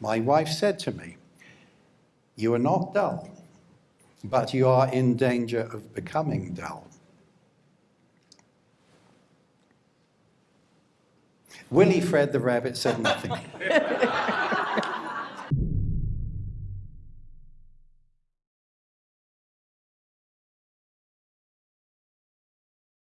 My wife said to me, You are not dull, but you are in danger of becoming dull. Willie Fred the rabbit said nothing.